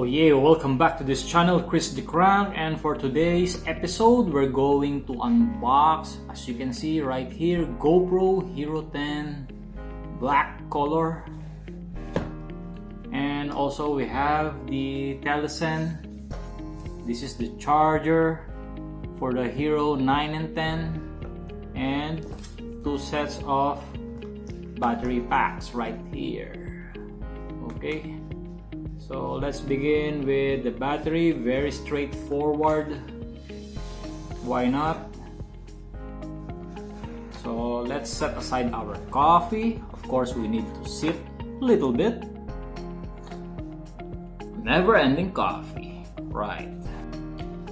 Oh, yeah, welcome back to this channel, Chris the Crank, and for today's episode, we're going to unbox, as you can see right here, GoPro Hero 10 black color. And also we have the Telesin. This is the charger for the Hero 9 and 10. And two sets of battery packs right here. Okay so let's begin with the battery. Very straightforward. Why not? So let's set aside our coffee. Of course we need to sip a little bit. Never-ending coffee. Right.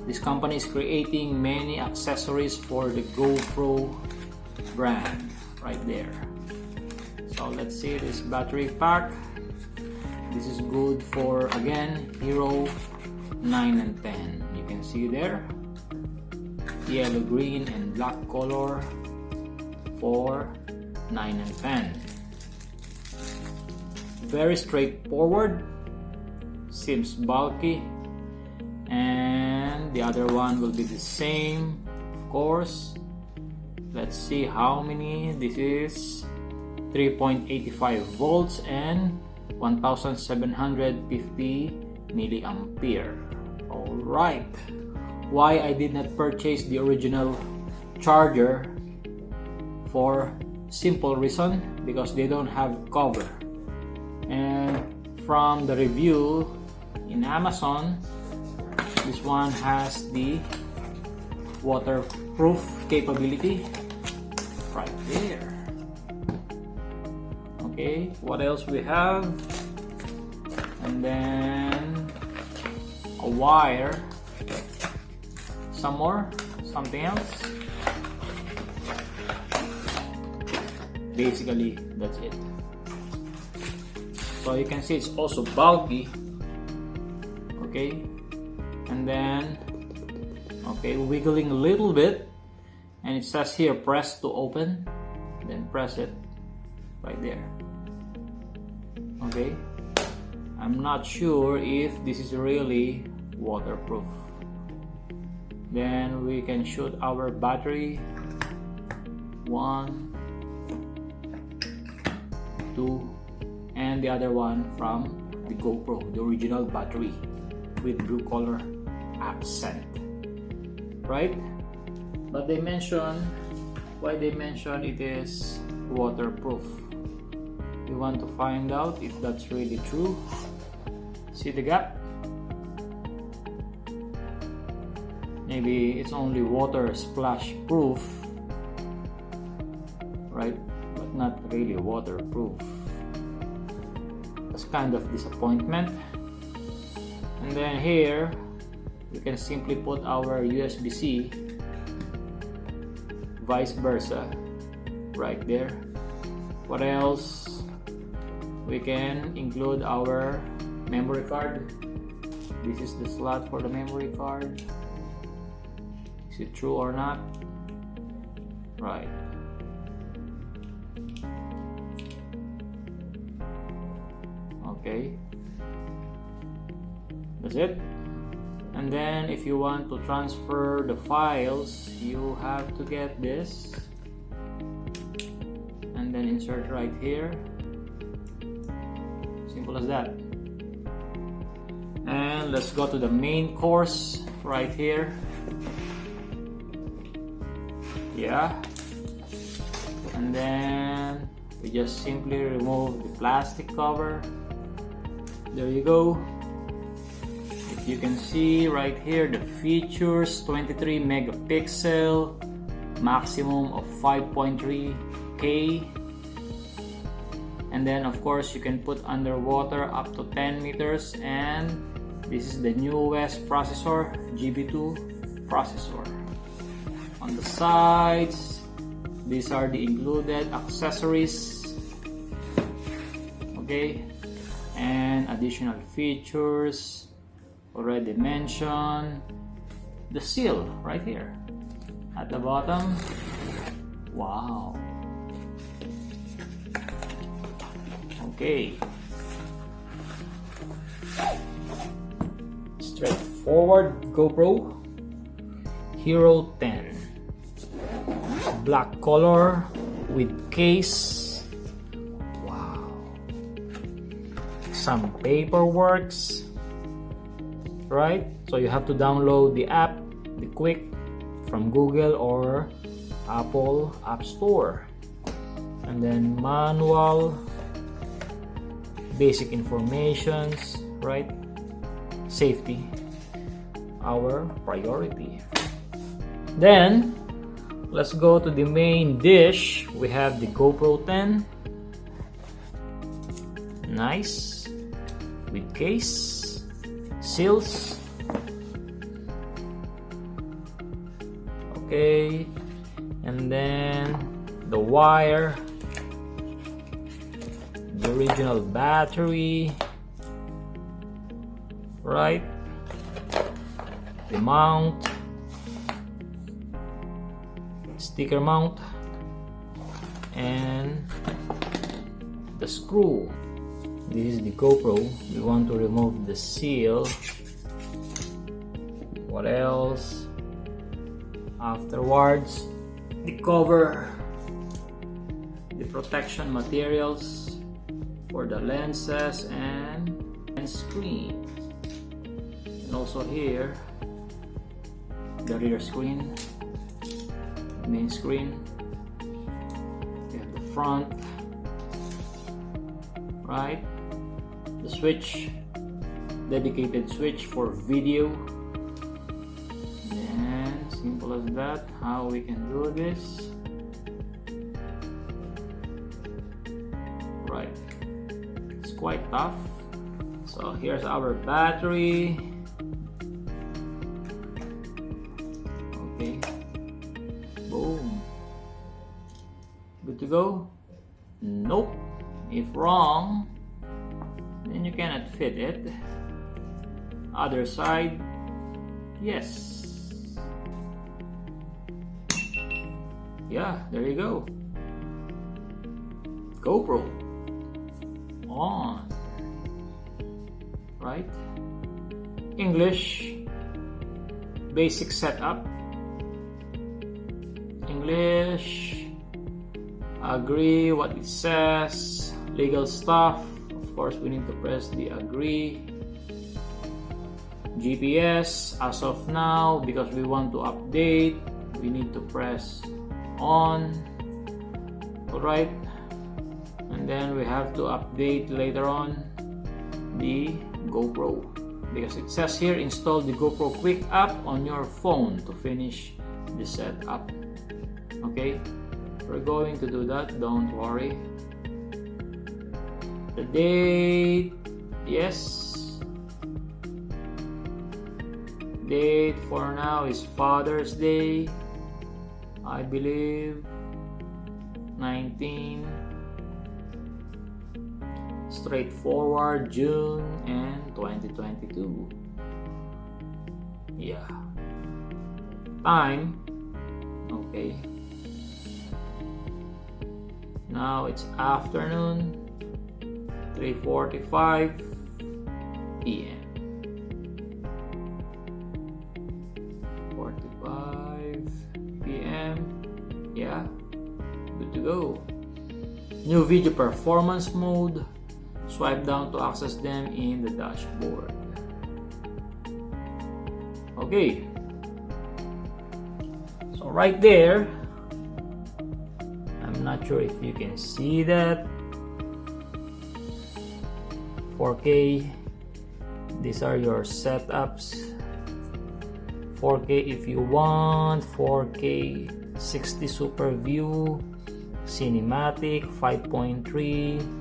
This company is creating many accessories for the GoPro brand right there. So let's see this battery pack this is good for again hero 9 and 10 you can see there. Yellow green and black color for 9 and 10 very straightforward. Seems bulky. And the other one will be the same of course. Let's see how many. This is 3.85 volts and 1750 milliampere all right. Why I did not purchase the original charger? For simple reason because they don't have cover. And from the review in Amazon this one has the waterproof capability right there okay what else we have? And then a wire. Some more? Something else? Basically that's it. So you can see it's also bulky. Okay and then okay wiggling a little bit. And it says here press to open then press it right there okay. I'm not sure if this is really waterproof. Then we can shoot our battery. One two and the other one from the GoPro the original battery with blue color accent. Right? But they mention why they mention it is waterproof we want to find out if that's really true. See the gap? Maybe it's only water splash proof right? But not really waterproof. That's kind of disappointment. And then here we can simply put our USB-C vice versa right there. What else we can include our memory card. This is the slot for the memory card. Is it true or not? Right. Okay. That's it. And then if you want to transfer the files you have to get this. And then insert right here simple as that. And let's go to the main course right here. Yeah. And then we just simply remove the plastic cover. There you go. If you can see right here the features 23 megapixel maximum of 5.3k and then of course you can put underwater up to 10 meters. And this is the newest processor GP2 processor. On the sides these are the included accessories. Okay. And additional features already mentioned. The seal right here at the bottom. Wow okay. Straightforward GoPro. Hero 10 black color with case. Wow. Some paperworks. Right? So you have to download the app the Quik from Google or Apple App Store. And then manual basic informations right? Safety our priority. Then let's go to the main dish. We have the GoPro 10 nice. With case seals. Okay. And then the wire original battery right? The mount sticker mount and the screw. This is the GoPro. We want to remove the seal. What else? Afterwards the cover the protection materials for the lenses and, and screen. And also here the rear screen main screen. You have the front right? The switch dedicated switch for video. And simple as that how we can do this tough so here's our battery. Okay. Boom. Good to go? Nope. If wrong then you cannot fit it. Other side yes. Yeah there you go. GoPro. On right? English basic setup. English agree what it says legal stuff. Of course we need to press the agree. GPS as of now because we want to update we need to press on. Alright and then we have to update later on the GoPro. Because it says here install the GoPro Quik app on your phone to finish the setup. Okay? We're going to do that don't worry. The date yes. Date for now is Father's Day I believe 19 straightforward June and 2022 yeah. Time. Okay. Now it's afternoon 3:45 p.m. 45 p.m. yeah. Good to go. New video performance mode swipe down to access them in the dashboard. Okay. So right there I'm not sure if you can see that. 4k these are your setups. 4k if you want 4k 60 super view cinematic 5.3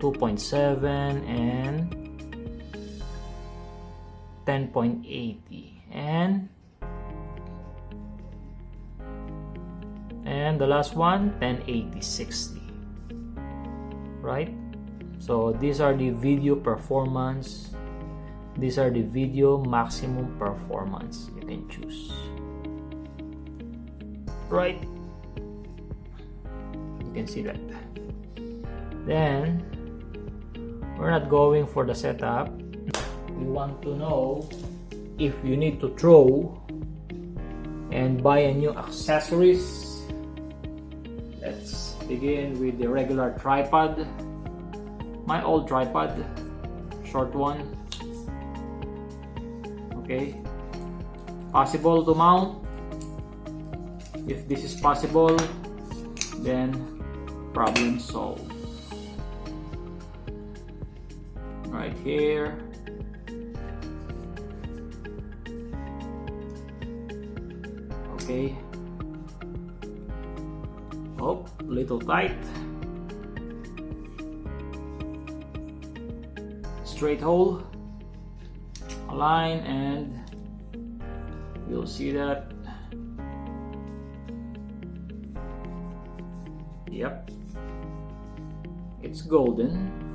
2.7 and 10.80 and and the last one 1080 60 right? So these are the video performance. These are the video maximum performance you can choose. Right? You can see that. Then we're not going for the setup. We want to know if you need to throw and buy a new accessories. Let's begin with the regular tripod. My old tripod short one. Okay. Possible to mount. If this is possible then problem solved right here. Okay. Oh little tight. Straight hole. Align and you'll see that. Yep. It's golden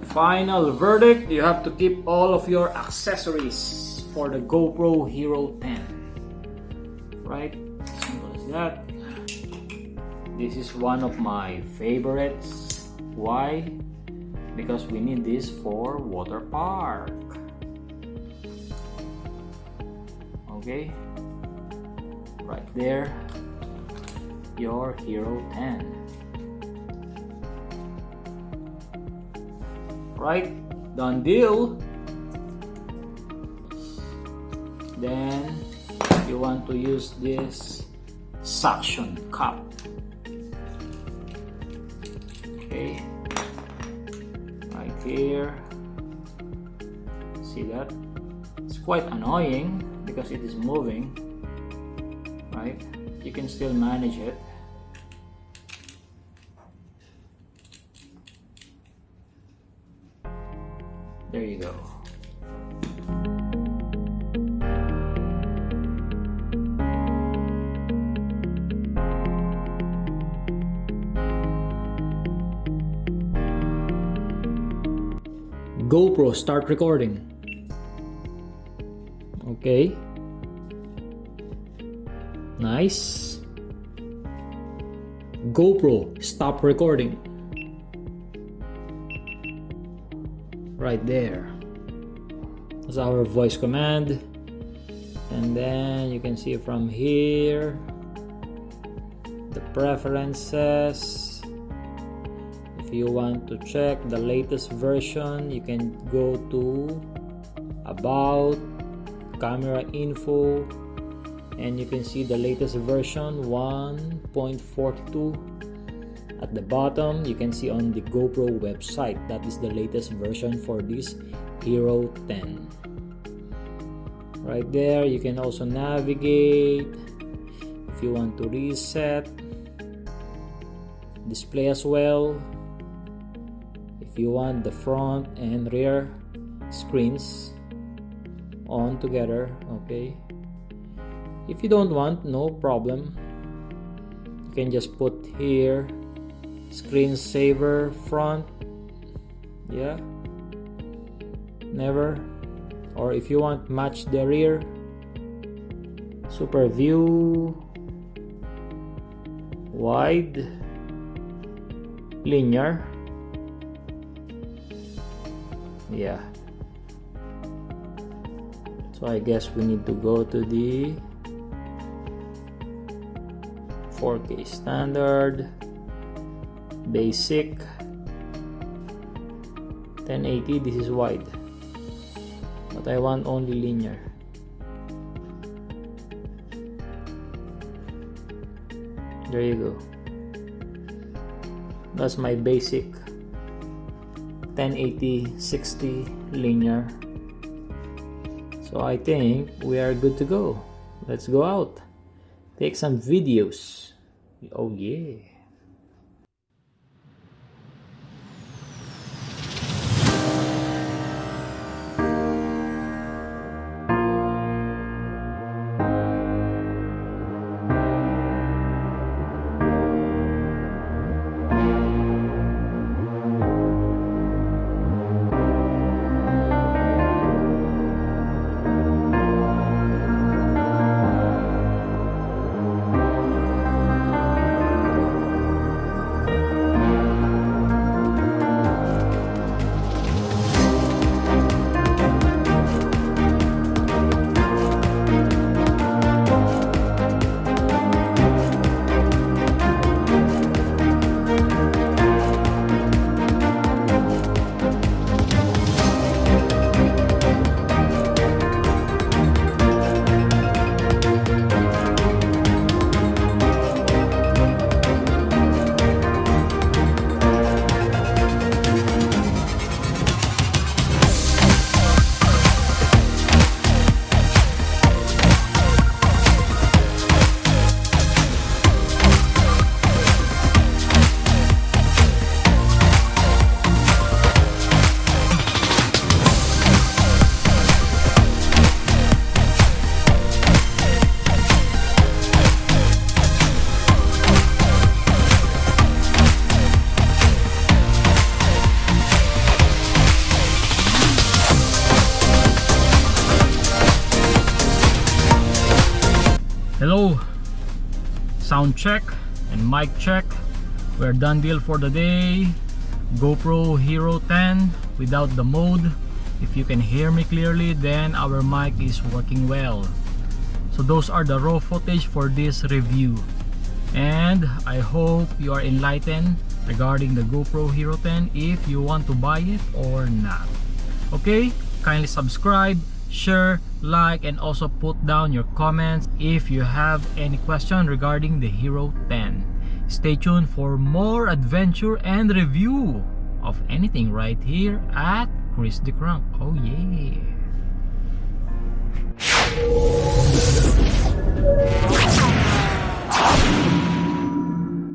final verdict. You have to keep all of your accessories for the GoPro Hero 10 right? Simple as that. This is one of my favorites. Why? Because we need this for water park. Okay? Right there. Your Hero 10 right? Done deal. Then you want to use this suction cup. Okay. Right here. See that? It's quite annoying because it is moving right? You can still manage it there you go. GoPro start recording. Okay. Nice. GoPro stop recording right there. That's our voice command. And then you can see from here the preferences. If you want to check the latest version you can go to about camera info and you can see the latest version 1.42 at the bottom you can see on the GoPro website that is the latest version for this Hero 10 right there you can also navigate if you want to reset display as well. If you want the front and rear screens on together okay. If you don't want no problem. You can just put here screensaver front. Yeah. Never. Or if you want match the rear. Super view. Wide. Linear. Yeah. So I guess we need to go to the 4k standard basic. 1080 this is wide. But I want only linear. There you go. That's my basic. 1080 60 linear. So I think we are good to go. Let's go out. Take some videos. Oh yeah sound check and mic check. We're done deal for the day. GoPro Hero 10 without the mode. If you can hear me clearly, then our mic is working well. So those are the raw footage for this review. And I hope you are enlightened regarding the GoPro Hero 10 if you want to buy it or not. Okay, kindly subscribe, share, like, and also put down your comments if you have any question regarding the Hero 10. Stay tuned for more adventure and review of anything right here at Chris the Crunk. Oh yeah.